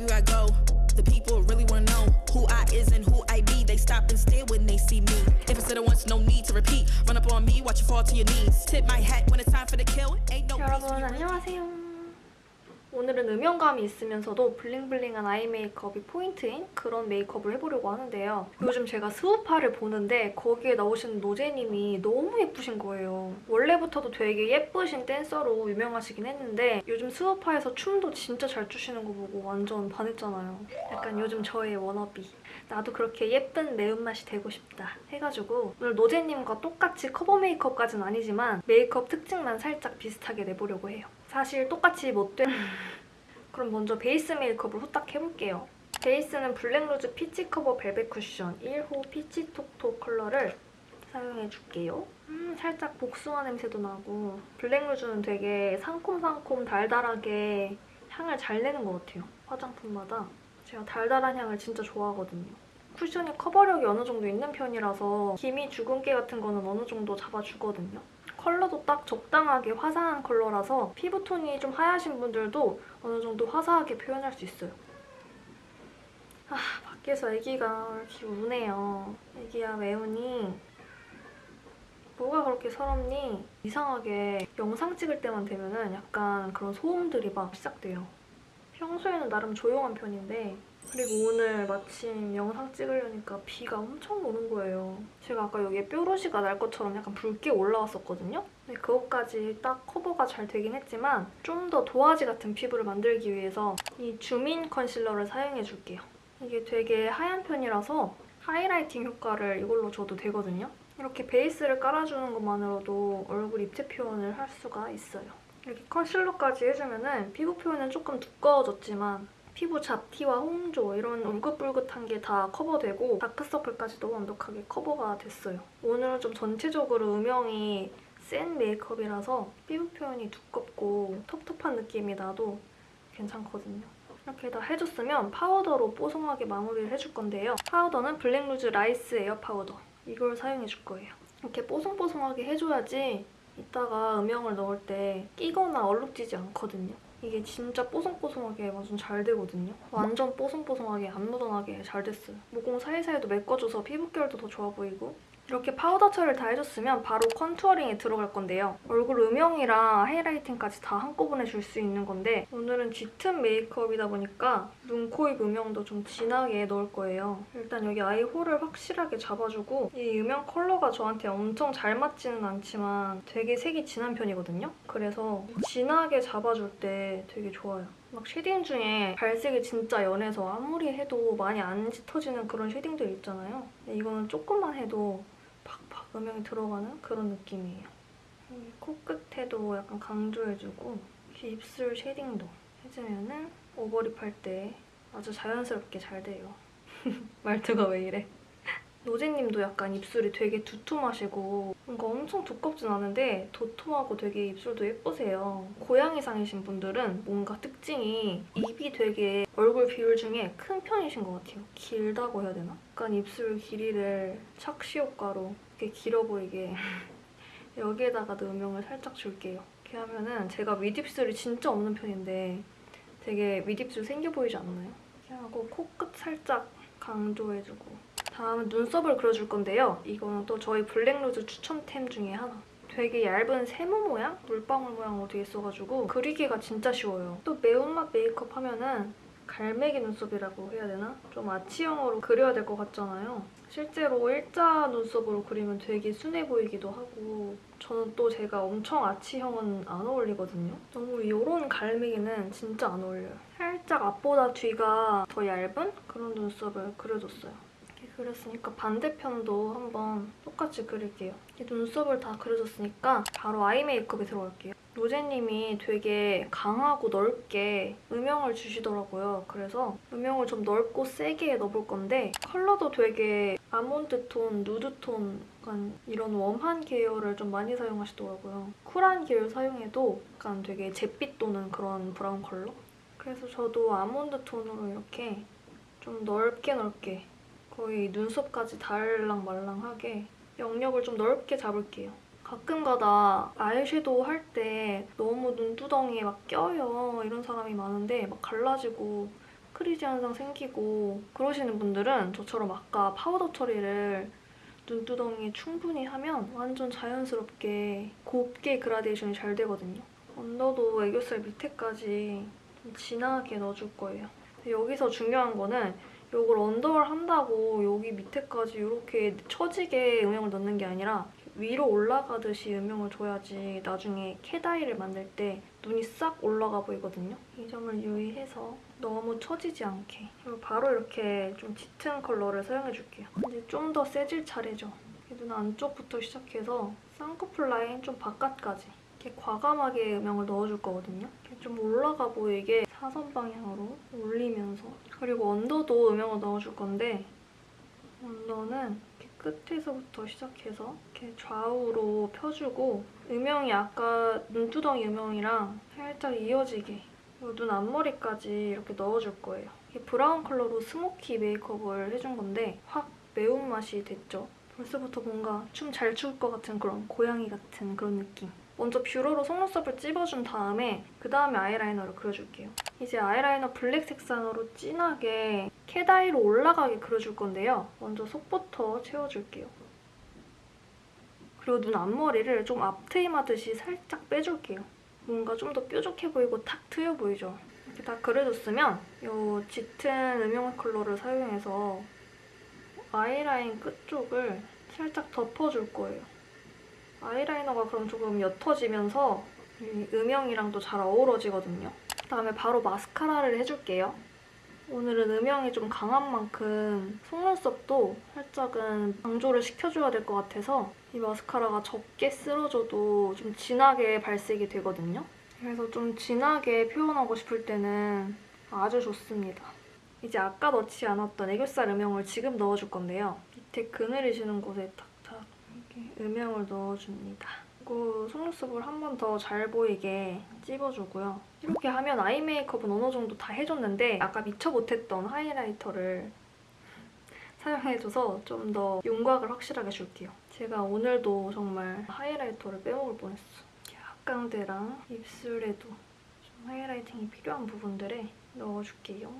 everywhere I go. The people really wanna know who I is and who I be. They stop and stare when they see me. If it's said it once, no need to repeat. Run up on me, watch you fall to your knees. Tip my hat when it's time for the kill. Ain't no peace 여러분 안녕하세요. 오늘은 음영감이 있으면서도 블링블링한 아이 메이크업이 포인트인 그런 메이크업을 해보려고 하는데요. 요즘 제가 스우파를 보는데 거기에 나오시는 노제님이 너무 예쁘신 거예요. 원래부터도 되게 예쁘신 댄서로 유명하시긴 했는데 요즘 스우파에서 춤도 진짜 잘 추시는 거 보고 완전 반했잖아요. 약간 요즘 저의 워너비. 나도 그렇게 예쁜 매운맛이 되고 싶다 해가지고 오늘 노제님과 똑같이 커버 메이크업까지는 아니지만 메이크업 특징만 살짝 비슷하게 내보려고 해요. 사실 똑같이 못된 그럼 먼저 베이스 메이크업을 후딱 해볼게요. 베이스는 블랙루즈 피치 커버 벨벳 쿠션 1호 피치 톡톡 컬러를 사용해줄게요. 음, 살짝 복숭아 냄새도 나고 블랙루즈는 되게 상콤상콤 달달하게 향을 잘 내는 것 같아요. 화장품마다. 제가 달달한 향을 진짜 좋아하거든요. 쿠션이 커버력이 어느 정도 있는 편이라서 기미 주근깨 같은 거는 어느 정도 잡아주거든요. 컬러도 딱 적당하게 화사한 컬러라서 피부톤이 좀 하얗신 분들도 어느 정도 화사하게 표현할 수 있어요. 아, 밖에서 아기가 이렇게 우네요. 아기야, 매운이. 뭐가 그렇게 서럽니? 이상하게 영상 찍을 때만 되면 은 약간 그런 소음들이 막 시작돼요. 평소에는 나름 조용한 편인데 그리고 오늘 마침 영상 찍으려니까 비가 엄청 오는 거예요. 제가 아까 여기에 뾰루지가 날 것처럼 약간 붉게 올라왔었거든요? 근데 그것까지 딱 커버가 잘 되긴 했지만 좀 더 도화지 같은 피부를 만들기 위해서 이 주민 컨실러를 사용해줄게요. 이게 되게 하얀 편이라서 하이라이팅 효과를 이걸로 줘도 되거든요. 이렇게 베이스를 깔아주는 것만으로도 얼굴 입체 표현을 할 수가 있어요. 이렇게 컨실러까지 해주면 피부 표현은 조금 두꺼워졌지만 피부 잡티와 홍조 이런 울긋불긋한 게 다 커버되고 다크서클까지도 완벽하게 커버가 됐어요. 오늘은 좀 전체적으로 음영이 센 메이크업이라서 피부 표현이 두껍고 텁텁한 느낌이 나도 괜찮거든요. 이렇게 다 해줬으면 파우더로 뽀송하게 마무리를 해줄 건데요. 파우더는 블랙루즈 라이스 에어 파우더 이걸 사용해줄 거예요. 이렇게 뽀송뽀송하게 해줘야지 이따가 음영을 넣을 때 끼거나 얼룩지지 않거든요. 이게 진짜 뽀송뽀송하게 완전 잘 되거든요. 완전 뽀송뽀송하게 안 묻어나게 잘 됐어요. 모공 사이사이도 메꿔줘서 피부결도 더 좋아 보이고 이렇게 파우더 처리를 다 해줬으면 바로 contouring에 들어갈 건데요. 얼굴 음영이랑 highlighting까지 다 한꺼번에 줄 수 있는 건데 오늘은 짙은 메이크업이다 보니까 눈, 코, 입 음영도 좀 진하게 넣을 거예요. 일단 여기 eye hole을 확실하게 잡아주고 이 음영 컬러가 저한테 엄청 잘 맞지는 않지만 되게 색이 진한 편이거든요. 그래서 진하게 잡아줄 때 되게 좋아요. 막 shading 중에 발색이 진짜 연해서 아무리 해도 많이 안 짙어지는 그런 shading들 있잖아요. 이거는 조금만 해도 음영이 들어가는 그런 느낌이에요. 코끝에도 약간 강조해주고 입술 shading도 해주면은 overlip 할 때 아주 자연스럽게 잘 돼요. 말투가 왜 이래? 노제님도 약간 입술이 되게 두툼하시고 뭔가 엄청 두껍진 않은데 도톰하고 되게 입술도 예쁘세요. 고양이상이신 분들은 뭔가 특징이 입이 되게 얼굴 비율 중에 큰 편이신 것 같아요. 길다고 해야 되나? 약간 입술 길이를 착시 효과로 이렇게 길어 보이게 여기에다가도 음영을 살짝 줄게요. 이렇게 하면은 제가 윗입술이 진짜 없는 편인데 되게 윗입술 생겨 보이지 않나요? 이렇게 하고 코끝 살짝 강조해주고 다음은 눈썹을 그려줄 건데요. 이거는 또 저희 블랙루즈 추천템 중에 하나. 되게 얇은 세모 모양? 물방울 모양으로 돼 있어가지고 그리기가 진짜 쉬워요. 또 매운맛 메이크업 하면은 갈매기 눈썹이라고 해야 되나? 좀 아치형으로 그려야 될 것 같잖아요. 실제로 일자 눈썹으로 그리면 되게 순해 보이기도 하고 저는 또 제가 엄청 아치형은 안 어울리거든요. 너무 이런 갈매기는 진짜 안 어울려요. 살짝 앞보다 뒤가 더 얇은 그런 눈썹을 그려줬어요. 이렇게 그렸으니까 반대편도 한번 똑같이 그릴게요. 눈썹을 다 그려줬으니까 바로 아이 메이크업에 들어갈게요. 노제님이 되게 강하고 넓게 음영을 주시더라고요. 그래서 음영을 좀 넓고 세게 넣어볼 건데 컬러도 되게 아몬드 톤, 누드 톤 약간 이런 warm한 계열을 좀 많이 사용하시더라고요. 쿨한 계열 사용해도 약간 되게 잿빛 도는 그런 브라운 컬러? 그래서 저도 아몬드 톤으로 이렇게 좀 넓게 넓게 거의 눈썹까지 달랑말랑하게 영역을 좀 넓게 잡을게요. 가끔가다 아이섀도우 할 때 너무 눈두덩이에 막 껴요 이런 사람이 많은데 막 갈라지고 crease 현상 생기고 그러시는 분들은 저처럼 아까 파우더 처리를 눈두덩이에 충분히 하면 완전 자연스럽게 곱게 그라데이션이 잘 되거든요. 언더도 애교살 밑에까지 좀 진하게 넣어줄 거예요. 여기서 중요한 거는 이걸 언더를 한다고 여기 밑에까지 이렇게 처지게 음영을 넣는 게 아니라 위로 올라가듯이 음영을 줘야지 나중에 cat eye를 만들 때 눈이 싹 올라가 보이거든요. 이 점을 유의해서 너무 처지지 않게 바로 이렇게 좀 짙은 컬러를 사용해줄게요. 이제 좀 더 세질 차례죠. 눈 안쪽부터 시작해서 쌍꺼풀 라인 좀 바깥까지 이렇게 과감하게 음영을 넣어줄 거거든요. 좀 올라가 보이게 사선 방향으로 올리면서 그리고 언더도 음영을 넣어줄 건데 언더는 끝에서부터 시작해서 이렇게 좌우로 펴주고 음영이 아까 눈두덩이 음영이랑 살짝 이어지게 눈 앞머리까지 이렇게 넣어줄 거예요. 브라운 컬러로 스모키 메이크업을 해준 건데 확 매운맛이 됐죠. 벌써부터 뭔가 춤 잘 출 것 같은 그런 고양이 같은 그런 느낌. 먼저 뷰러로 속눈썹을 찝어준 다음에 그 다음에 아이라이너를 그려줄게요. 이제 아이라이너 블랙 색상으로 진하게 cat eye로 올라가게 그려줄 건데요. 먼저 속부터 채워줄게요. 그리고 눈 앞머리를 좀 앞트임하듯이 살짝 빼줄게요. 뭔가 좀 더 뾰족해 보이고 탁 트여 보이죠? 이렇게 다 그려줬으면 이 짙은 음영 컬러를 사용해서 아이라인 끝쪽을 살짝 덮어줄 거예요. 아이라이너가 그럼 조금 옅어지면서 이 음영이랑도 잘 어우러지거든요. 그다음에 바로 마스카라를 해줄게요. 오늘은 음영이 좀 강한 만큼 속눈썹도 살짝은 강조를 시켜줘야 될 것 같아서 이 마스카라가 적게 쓸어줘도 좀 진하게 발색이 되거든요. 그래서 좀 진하게 표현하고 싶을 때는 아주 좋습니다. 이제 아까 넣지 않았던 애교살 음영을 지금 넣어줄 건데요. 밑에 그늘이시는 곳에 탁탁 이렇게 음영을 넣어줍니다. 그리고 속눈썹을 한 번 더 잘 보이게 찝어주고요. 이렇게 하면 아이 메이크업은 어느 정도 다 해줬는데 아까 미처 못했던 하이라이터를 사용해줘서 좀 더 윤곽을 확실하게 줄게요. 제가 오늘도 정말 하이라이터를 빼먹을 뻔했어. 앞광대랑 입술에도 좀 highlighting이 필요한 부분들에 넣어줄게요.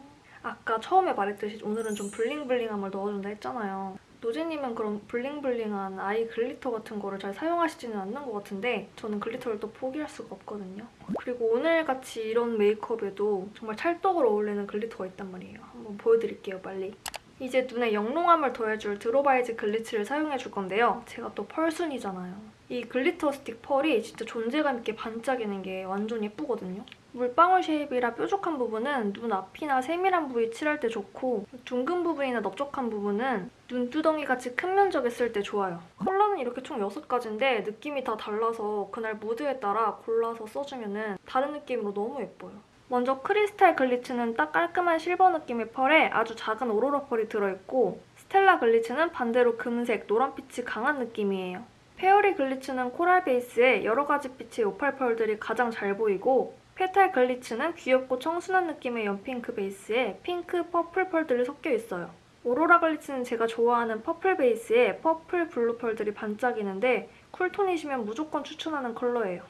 아까 처음에 말했듯이 오늘은 좀 bling bling함을 넣어준다 했잖아요. 노제님은 그런 bling bling한 eye glitter 같은 거를 잘 사용하시지는 않는 것 같은데 저는 glitter를 또 포기할 수가 없거든요. 그리고 오늘같이 이런 메이크업에도 정말 찰떡으로 어울리는 glitter가 있단 말이에요. 한번 보여드릴게요, 빨리. 이제 눈에 영롱함을 더해줄 드로바이즈 글리츠를 사용해줄 건데요. 제가 또 펄순이잖아요. 이 glitter stick 펄이 진짜 존재감 있게 반짝이는 게 완전 예쁘거든요. 물방울 shape이라 뾰족한 부분은 눈 앞이나 세밀한 부위 칠할 때 좋고 둥근 부분이나 넓적한 부분은 눈두덩이 같이 큰 면적에 쓸 때 좋아요. 컬러는 이렇게 총 6가지인데 느낌이 다 달라서 그날 무드에 따라 골라서 써주면 다른 느낌으로 너무 예뻐요. 먼저 크리스탈 글리츠는 딱 깔끔한 실버 느낌의 펄에 아주 작은 오로라 펄이 들어있고 스텔라 글리츠는 반대로 금색, 노란빛이 강한 느낌이에요. 페어리 글리츠는 코랄 베이스에 여러 가지 빛의 오팔 펄들이 가장 잘 보이고 페탈 글리츠는 귀엽고 청순한 느낌의 연핑크 베이스에 핑크, purple 펄들이 섞여 있어요. 오로라 글리츠는 제가 좋아하는 purple 베이스에 purple blue 펄들이 반짝이는데 cool tone이시면 무조건 추천하는 컬러예요.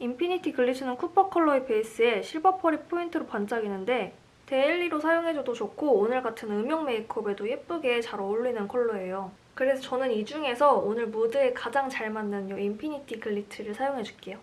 인피니티 글리츠는 copper 컬러의 베이스에 실버 펄이 포인트로 반짝이는데 daily로 사용해줘도 좋고 오늘 같은 음영 메이크업에도 예쁘게 잘 어울리는 컬러예요. 그래서 저는 이 중에서 오늘 무드에 가장 잘 맞는 이 인피니티 글리츠를 사용해줄게요.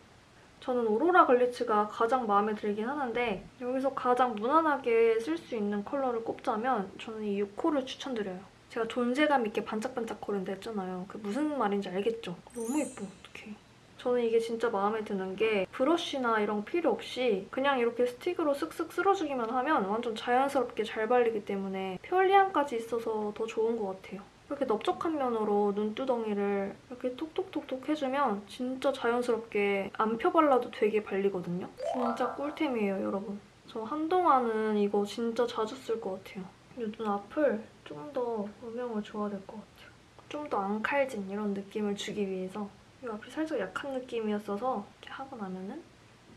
저는 오로라 글리츠가 가장 마음에 들긴 하는데 여기서 가장 무난하게 쓸 수 있는 컬러를 꼽자면 저는 이 6호를 추천드려요. 제가 존재감 있게 반짝반짝 거린다 했잖아요. 그 무슨 말인지 알겠죠? 너무 예뻐, 어떡해. 저는 이게 진짜 마음에 드는 게 브러쉬나 이런 거 필요 없이 그냥 이렇게 stick으로 쓱쓱 쓸어주기만 하면 완전 자연스럽게 잘 발리기 때문에 편리함까지 있어서 더 좋은 것 같아요. 이렇게 넓적한 면으로 눈두덩이를 이렇게 톡톡톡톡 해주면 진짜 자연스럽게 안 펴발라도 되게 발리거든요. 진짜 꿀템이에요, 여러분. 저 한동안은 이거 진짜 자주 쓸 것 같아요. 이눈 앞을 좀 더 음영을 줘야 될 것 같아요. 좀 더 안 칼진 이런 느낌을 주기 위해서 이 앞이 살짝 약한 느낌이었어서 이렇게 하고 나면은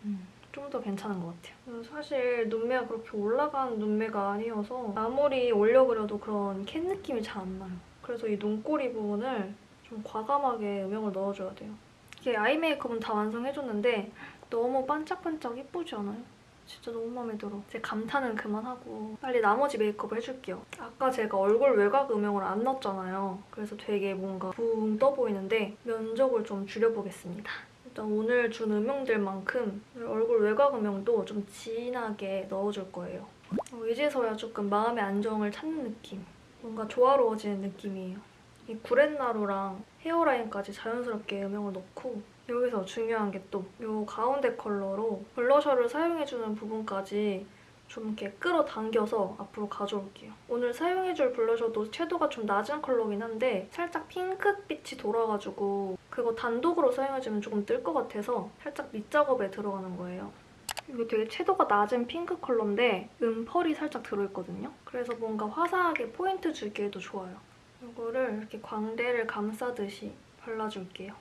음, 좀더 괜찮은 것 같아요. 사실 눈매가 그렇게 올라간 눈매가 아니어서 아무리 올려 그려도 그런 캔 느낌이 잘 안 나요. 그래서 이 눈꼬리 부분을 좀 과감하게 음영을 넣어줘야 돼요. 이게 아이 메이크업은 다 완성해줬는데 너무 반짝반짝 예쁘지 않아요? 진짜 너무 마음에 들어. 이제 감탄은 그만하고 빨리 나머지 메이크업을 해줄게요. 아까 제가 얼굴 외곽 음영을 안 넣었잖아요. 그래서 되게 뭔가 붕 떠 보이는데 면적을 좀 줄여보겠습니다. 일단 오늘 준 음영들만큼 얼굴 외곽 음영도 좀 진하게 넣어줄 거예요. 어, 이제서야 조금 마음의 안정을 찾는 느낌. 뭔가 조화로워지는 느낌이에요. 이 구렛나루랑 헤어라인까지 자연스럽게 음영을 넣고 여기서 중요한 게 또 이 가운데 컬러로 블러셔를 사용해주는 부분까지 좀 이렇게 끌어당겨서 앞으로 가져올게요. 오늘 사용해줄 블러셔도 섀도우가 좀 낮은 컬러긴 한데 살짝 핑크빛이 돌아가지고 그거 단독으로 사용해주면 조금 뜰 것 같아서 살짝 밑작업에 들어가는 거예요. 이게 되게 채도가 낮은 핑크 컬러인데 음펄이 살짝 들어있거든요. 그래서 뭔가 화사하게 포인트 주기에도 좋아요. 이거를 이렇게 광대를 감싸듯이 발라줄게요.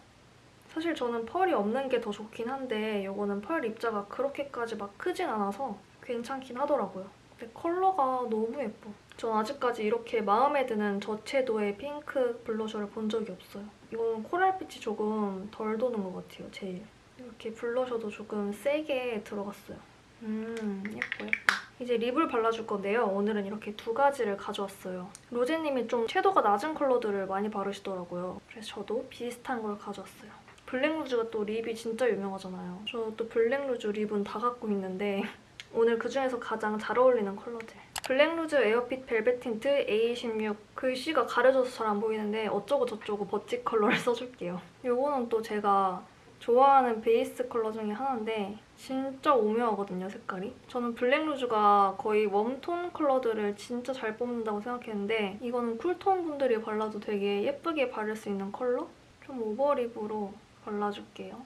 사실 저는 펄이 없는 게 더 좋긴 한데 이거는 펄 입자가 그렇게까지 막 크진 않아서 괜찮긴 하더라고요. 근데 컬러가 너무 예뻐. 전 아직까지 이렇게 마음에 드는 저채도의 핑크 블러셔를 본 적이 없어요. 이거는 코랄빛이 조금 덜 도는 것 같아요, 제일. 이렇게 블러셔도 조금 세게 들어갔어요. 음, 예뻐, 예뻐. 이제 lip을 발라줄 건데요. 오늘은 이렇게 두 가지를 가져왔어요. 노제님이 좀 채도가 낮은 컬러들을 많이 바르시더라고요. 그래서 저도 비슷한 걸 가져왔어요. 블랙루즈가 또 lip이 진짜 유명하잖아요. 저 또 블랙루즈 lip은 다 갖고 있는데 오늘 그중에서 가장 잘 어울리는 컬러들. 블랙루즈 에어핏 벨벳 틴트 A16 글씨가 가려져서 잘 안 보이는데 어쩌고 저쩌고 버치 컬러를 써줄게요. 이거는 또 제가 좋아하는 베이스 컬러 중에 하나인데 진짜 오묘하거든요, 색깔이. 저는 블랙루즈가 거의 warm tone 컬러들을 진짜 잘 뽑는다고 생각했는데 이거는 cool tone 분들이 발라도 되게 예쁘게 바를 수 있는 컬러? 좀 over lip으로 발라줄게요.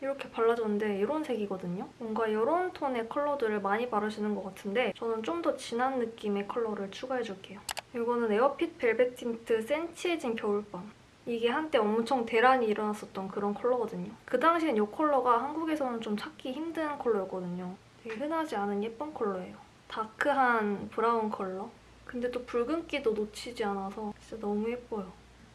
이렇게 발라줬는데 이런 색이거든요? 뭔가 이런 톤의 컬러들을 많이 바르시는 것 같은데 저는 좀 더 진한 느낌의 컬러를 추가해줄게요. 이거는 에어핏 벨벳 틴트 센치해진 겨울밤. 이게 한때 엄청 대란이 일어났었던 그런 컬러거든요. 그 당시엔 이 컬러가 한국에서는 좀 찾기 힘든 컬러였거든요. 되게 흔하지 않은 예쁜 컬러예요. dark한 브라운 컬러? 근데 또 붉은기도 놓치지 않아서 진짜 너무 예뻐요.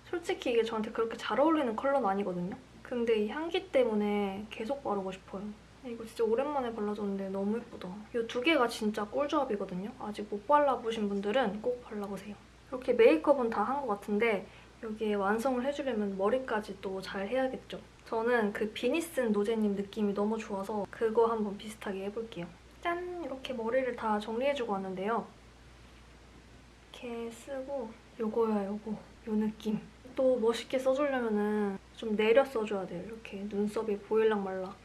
솔직히 이게 저한테 그렇게 잘 어울리는 컬러는 아니거든요. 근데 이 향기 때문에 계속 바르고 싶어요. 이거 진짜 오랜만에 발라줬는데 너무 예쁘다. 이 두 개가 진짜 꿀조합이거든요. 아직 못 발라보신 분들은 꼭 발라보세요. 이렇게 메이크업은 다 한 것 같은데 여기에 완성을 해주려면 머리까지 또 잘 해야겠죠. 저는 그 비니슨 노제님 느낌이 너무 좋아서 그거 한번 비슷하게 해볼게요. 짠! 이렇게 머리를 다 정리해주고 왔는데요. 이렇게 쓰고 요거야 요거 요 느낌. 또 멋있게 써주려면 좀 내려 써줘야 돼요. 이렇게 눈썹이 보일락 말락.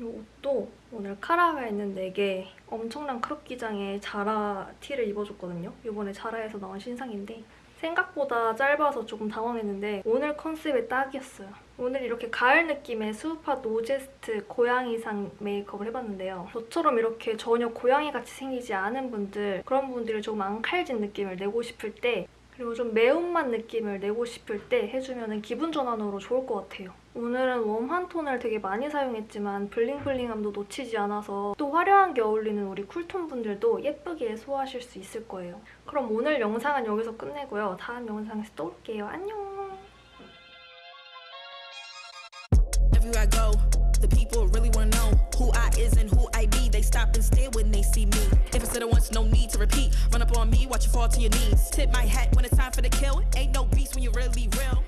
이 옷도 오늘 카라가 있는 4개 엄청난 crop 기장의 자라 티를 입어줬거든요. 이번에 자라에서 나온 신상인데 생각보다 짧아서 조금 당황했는데 오늘 컨셉에 딱이었어요. 오늘 이렇게 가을 느낌의 스우파 노제스트 고양이상 메이크업을 해봤는데요. 저처럼 이렇게 전혀 고양이같이 생기지 않은 분들 그런 분들이 조금 앙칼진 느낌을 내고 싶을 때 그리고 좀 매운맛 느낌을 내고 싶을 때 해주면 기분 전환으로 좋을 것 같아요. 오늘은 웜한 톤을 되게 많이 사용했지만 블링블링함도 놓치지 않아서 또 화려한 게 어울리는 우리 쿨톤 분들도 예쁘게 소화하실 수 있을 거예요. 그럼 오늘 영상은 여기서 끝내고요. 다음 영상에서 또 올게요. 안녕! Need to repeat. Run up on me, watch you fall to your knees. Tip my hat when it's time for the kill. Ain't no beast when you're really real.